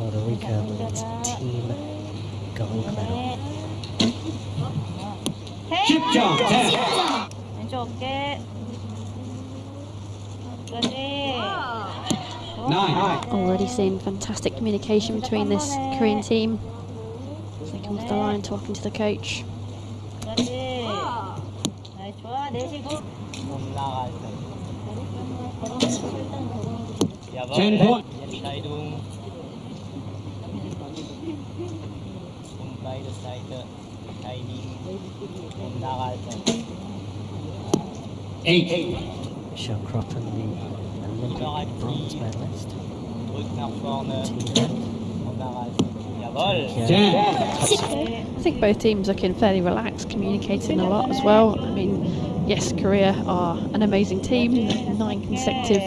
for the Rico Women's Team Gold Medal. Chip jump, 10. 왼쪽 어깨 끝까지 9. Already seeing fantastic communication between this Korean team as they come to the line talking to the coach. 끝까지 나이스 좋아 내쉬고 Ten point. Entscheidung und beide Seiten verteidigen und nachhalten. 8. Michelle Kroppen, the Olympic bronze medalist. Drück nach vorne Team und nachhalten. Jawohl! 10. I think both teams are looking fairly relaxed, communicating a lot as well. I mean, yes, Korea are an amazing team, nine consecutive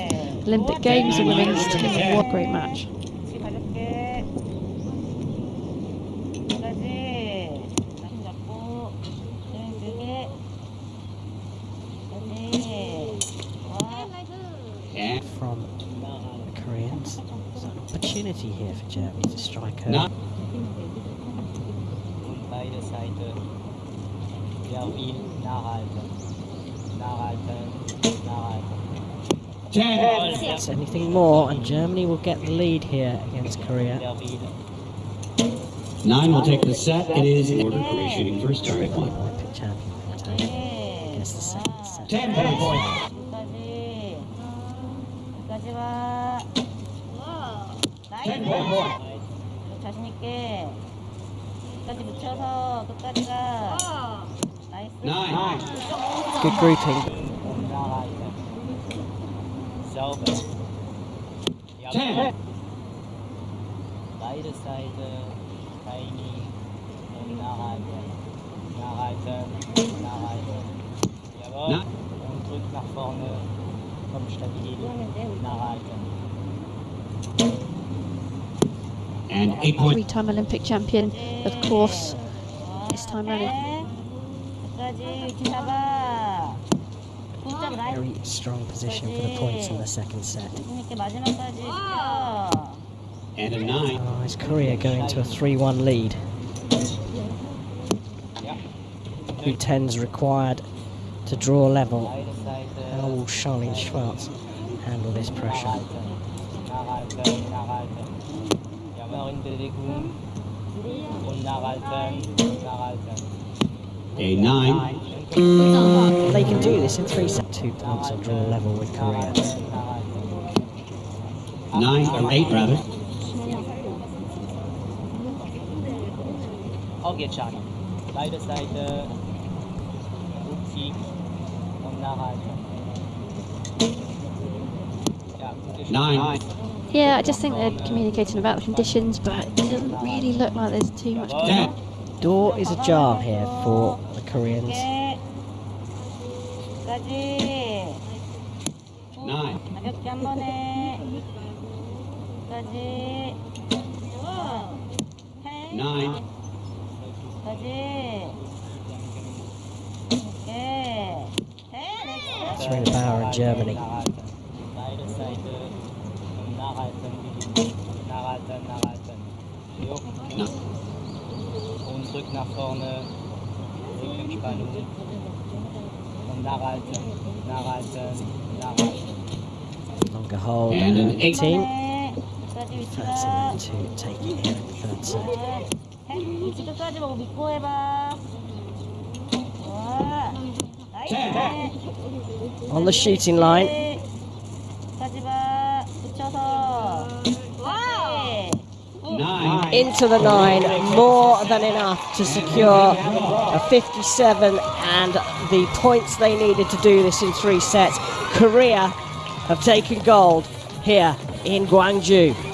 Olympic Games, the women's team, what a great match. Opportunity here for Germany to strike her. 9. Und beide Seiten sehr viel nachhalten. Nachhalten, nachhalten. 10. It's anything more, and Germany will get the lead here against Korea. 9 will take the set. It is in order Korea shooting first target one. Olympic champion Italy gets the second set. 10 point. 자신 있게 끝까지 붙여서 끝까지 가 나이스 9. Good grouping. Und nachhalten. Sauber. 10. Beide Seiten Timing und nachhalten. Nachhalten, nachhalten. Jawohl. Na- Und drück nach vorne. Komm stabil. Nachhalten. and. Three-time Olympic champion, of course, this time running. Very strong position for the points in the second set. And a nine. Oh, is going to a 3-1 lead? Two tens required to draw level. How will Charline Schwarz handle this pressure? A 9. They can do this in three sets. Two points and draw level with Korea. Nachhalten, nachhalten. 9 or 8 rather. Auch jetzt schon. Beide Seiten. Rückzug und nachhalten. 9. Yeah, I just think they're communicating about the conditions, but it doesn't really look like there's too much going on. Door is ajar here for the Koreans. Nine. Nine. Serena Bauer in Germany. Nakatan. Nakatan, nakatan. Yok. Na. Und drück nach vorne. Drück Entspannung. Und nachhalten, nachhalten, nachhalten. Long hold and an 18. 13 to take it here at 30. On the shooting line. Into the nine, more than enough to secure a 57 and the points they needed to do this in three sets. Korea have taken gold here in Guangzhou.